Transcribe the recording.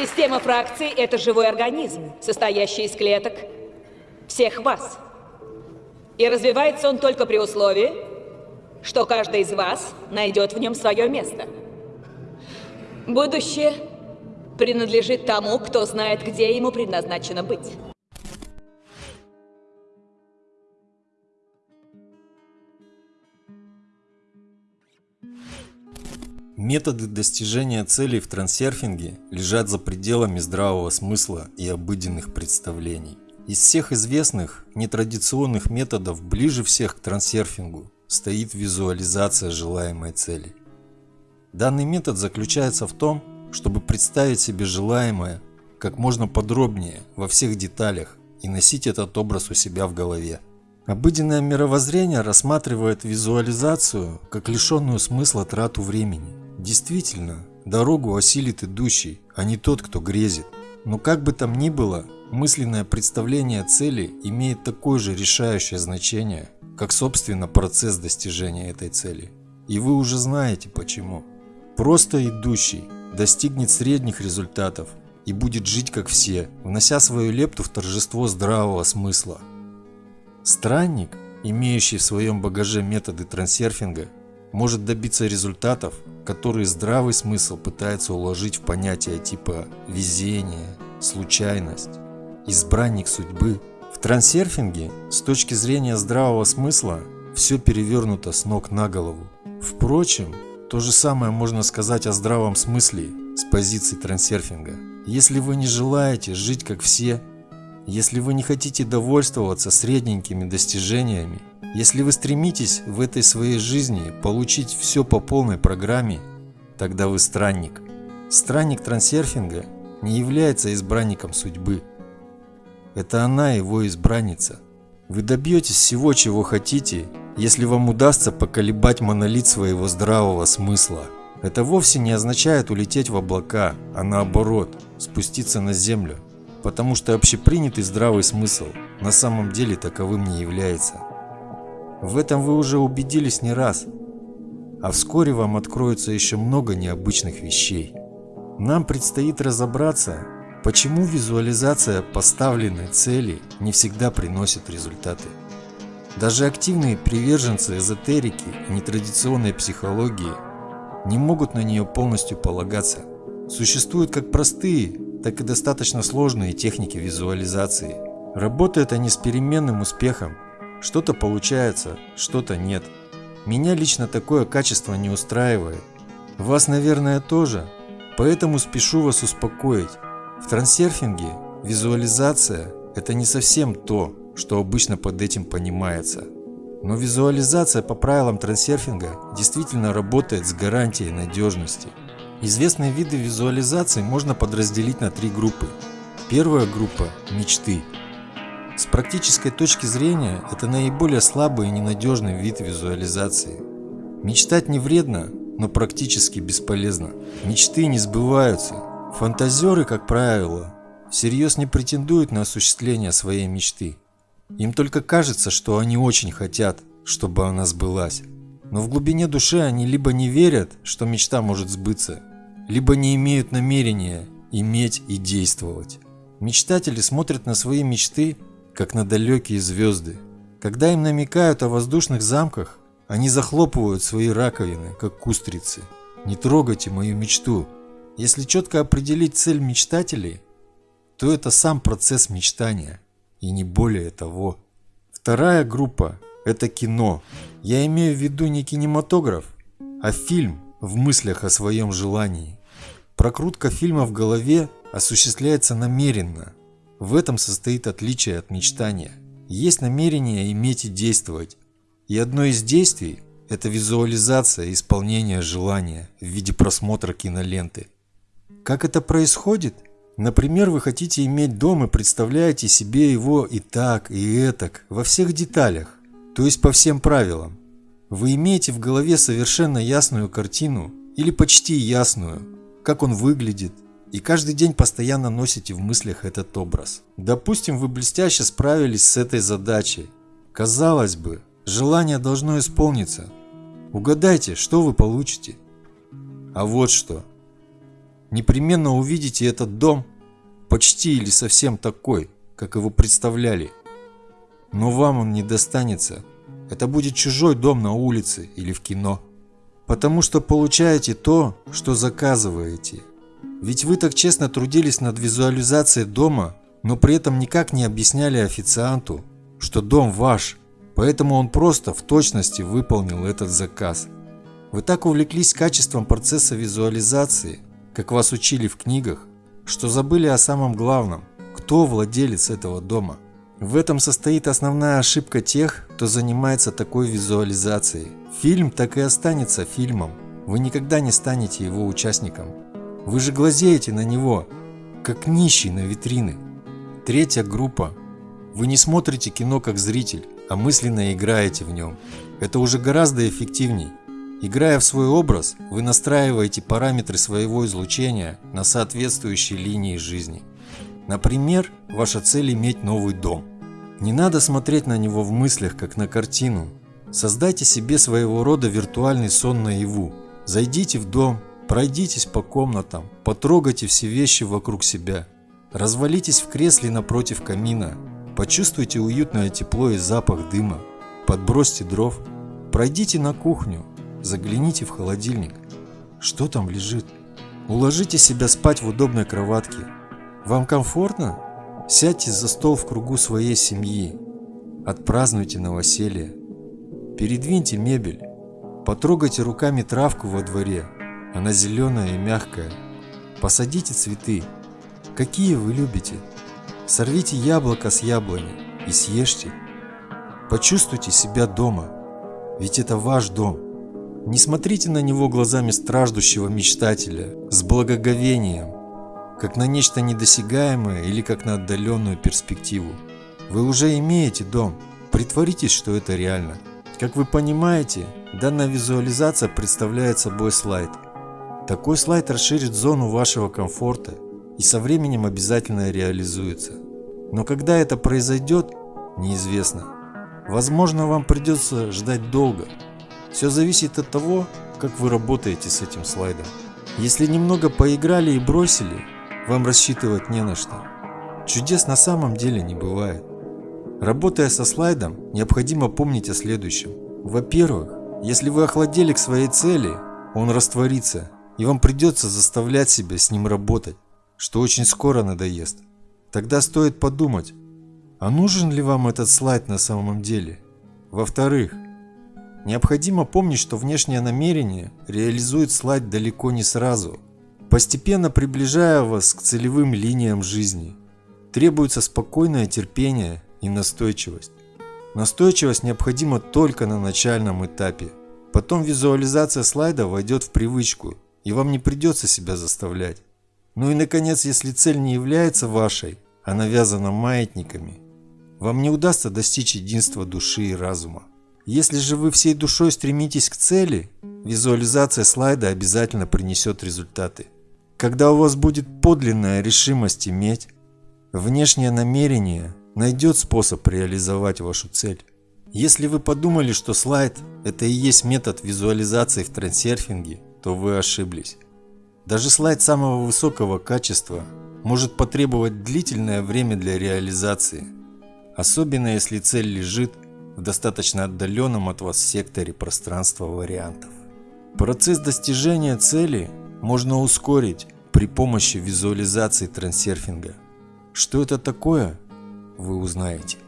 Система фракций – это живой организм, состоящий из клеток всех вас. И развивается он только при условии, что каждый из вас найдет в нем свое место. Будущее принадлежит тому, кто знает, где ему предназначено быть. Методы достижения целей в трансерфинге лежат за пределами здравого смысла и обыденных представлений. Из всех известных нетрадиционных методов ближе всех к трансерфингу стоит визуализация желаемой цели. Данный метод заключается в том, чтобы представить себе желаемое как можно подробнее во всех деталях и носить этот образ у себя в голове. Обыденное мировоззрение рассматривает визуализацию как лишенную смысла трату времени. Действительно, дорогу осилит идущий, а не тот, кто грезит. Но как бы там ни было, мысленное представление цели имеет такое же решающее значение, как собственно процесс достижения этой цели. И вы уже знаете почему. Просто идущий достигнет средних результатов и будет жить как все, внося свою лепту в торжество здравого смысла. Странник, имеющий в своем багаже методы трансерфинга, может добиться результатов, которые здравый смысл пытается уложить в понятия типа везение, случайность, избранник судьбы. В трансерфинге с точки зрения здравого смысла все перевернуто с ног на голову. Впрочем, то же самое можно сказать о здравом смысле с позиции трансерфинга. Если вы не желаете жить как все, если вы не хотите довольствоваться средненькими достижениями, если вы стремитесь в этой своей жизни получить все по полной программе, тогда вы странник. Странник трансерфинга не является избранником судьбы. Это она его избранница. Вы добьетесь всего, чего хотите, если вам удастся поколебать монолит своего здравого смысла. Это вовсе не означает улететь в облака, а наоборот, спуститься на землю. Потому что общепринятый здравый смысл на самом деле таковым не является. В этом вы уже убедились не раз. А вскоре вам откроется еще много необычных вещей. Нам предстоит разобраться, почему визуализация поставленной цели не всегда приносит результаты. Даже активные приверженцы эзотерики и нетрадиционной психологии не могут на нее полностью полагаться. Существуют как простые, так и достаточно сложные техники визуализации. Работают они с переменным успехом что-то получается, что-то нет. Меня лично такое качество не устраивает. Вас, наверное, тоже. Поэтому спешу вас успокоить. В трансерфинге визуализация – это не совсем то, что обычно под этим понимается. Но визуализация по правилам трансерфинга действительно работает с гарантией надежности. Известные виды визуализации можно подразделить на три группы. Первая группа – мечты – с практической точки зрения, это наиболее слабый и ненадежный вид визуализации. Мечтать не вредно, но практически бесполезно. Мечты не сбываются. Фантазеры, как правило, всерьез не претендуют на осуществление своей мечты. Им только кажется, что они очень хотят, чтобы она сбылась. Но в глубине души они либо не верят, что мечта может сбыться, либо не имеют намерения иметь и действовать. Мечтатели смотрят на свои мечты как на далекие звезды. Когда им намекают о воздушных замках, они захлопывают свои раковины, как кустрицы. Не трогайте мою мечту. Если четко определить цель мечтателей, то это сам процесс мечтания, и не более того. Вторая группа – это кино. Я имею в виду не кинематограф, а фильм в мыслях о своем желании. Прокрутка фильма в голове осуществляется намеренно – в этом состоит отличие от мечтания. Есть намерение иметь и действовать. И одно из действий – это визуализация исполнения желания в виде просмотра киноленты. Как это происходит? Например, вы хотите иметь дом и представляете себе его и так, и этак, во всех деталях, то есть по всем правилам. Вы имеете в голове совершенно ясную картину, или почти ясную, как он выглядит, и каждый день постоянно носите в мыслях этот образ. Допустим, вы блестяще справились с этой задачей. Казалось бы, желание должно исполниться. Угадайте, что вы получите. А вот что. непременно увидите этот дом почти или совсем такой, как его представляли. Но вам он не достанется. Это будет чужой дом на улице или в кино. Потому что получаете то, что заказываете. Ведь вы так честно трудились над визуализацией дома, но при этом никак не объясняли официанту, что дом ваш, поэтому он просто в точности выполнил этот заказ. Вы так увлеклись качеством процесса визуализации, как вас учили в книгах, что забыли о самом главном – кто владелец этого дома. В этом состоит основная ошибка тех, кто занимается такой визуализацией. Фильм так и останется фильмом, вы никогда не станете его участником. Вы же глазеете на него, как нищий на витрины. Третья группа. Вы не смотрите кино как зритель, а мысленно играете в нем. Это уже гораздо эффективней. Играя в свой образ, вы настраиваете параметры своего излучения на соответствующие линии жизни. Например, ваша цель иметь новый дом. Не надо смотреть на него в мыслях, как на картину. Создайте себе своего рода виртуальный сон наяву. Зайдите в дом, пройдитесь по комнатам, потрогайте все вещи вокруг себя. Развалитесь в кресле напротив камина, почувствуйте уютное тепло и запах дыма. Подбросьте дров, пройдите на кухню, Загляните в холодильник. Что там лежит? Уложите себя спать в удобной кроватке. Вам комфортно? Сядьте за стол в кругу своей семьи. Отпразднуйте новоселье. Передвиньте мебель. Потрогайте руками травку во дворе. Она зеленая и мягкая. Посадите цветы. Какие вы любите? Сорвите яблоко с яблони и съешьте. Почувствуйте себя дома. Ведь это ваш дом. Не смотрите на него глазами страждущего мечтателя, с благоговением, как на нечто недосягаемое или как на отдаленную перспективу. Вы уже имеете дом, притворитесь, что это реально. Как вы понимаете, данная визуализация представляет собой слайд. Такой слайд расширит зону вашего комфорта и со временем обязательно реализуется. Но когда это произойдет, неизвестно. Возможно, вам придется ждать долго. Все зависит от того, как вы работаете с этим слайдом. Если немного поиграли и бросили, вам рассчитывать не на что. Чудес на самом деле не бывает. Работая со слайдом, необходимо помнить о следующем. Во-первых, если вы охладели к своей цели, он растворится, и вам придется заставлять себя с ним работать, что очень скоро надоест. Тогда стоит подумать, а нужен ли вам этот слайд на самом деле? Во-вторых, Необходимо помнить, что внешнее намерение реализует слайд далеко не сразу, постепенно приближая вас к целевым линиям жизни. Требуется спокойное терпение и настойчивость. Настойчивость необходима только на начальном этапе. Потом визуализация слайда войдет в привычку, и вам не придется себя заставлять. Ну и наконец, если цель не является вашей, а навязана маятниками, вам не удастся достичь единства души и разума. Если же вы всей душой стремитесь к цели, визуализация слайда обязательно принесет результаты. Когда у вас будет подлинная решимость иметь, внешнее намерение найдет способ реализовать вашу цель. Если вы подумали, что слайд – это и есть метод визуализации в трансерфинге, то вы ошиблись. Даже слайд самого высокого качества может потребовать длительное время для реализации, особенно если цель лежит в достаточно отдаленном от вас секторе пространства вариантов. Процесс достижения цели можно ускорить при помощи визуализации трансерфинга. Что это такое, вы узнаете.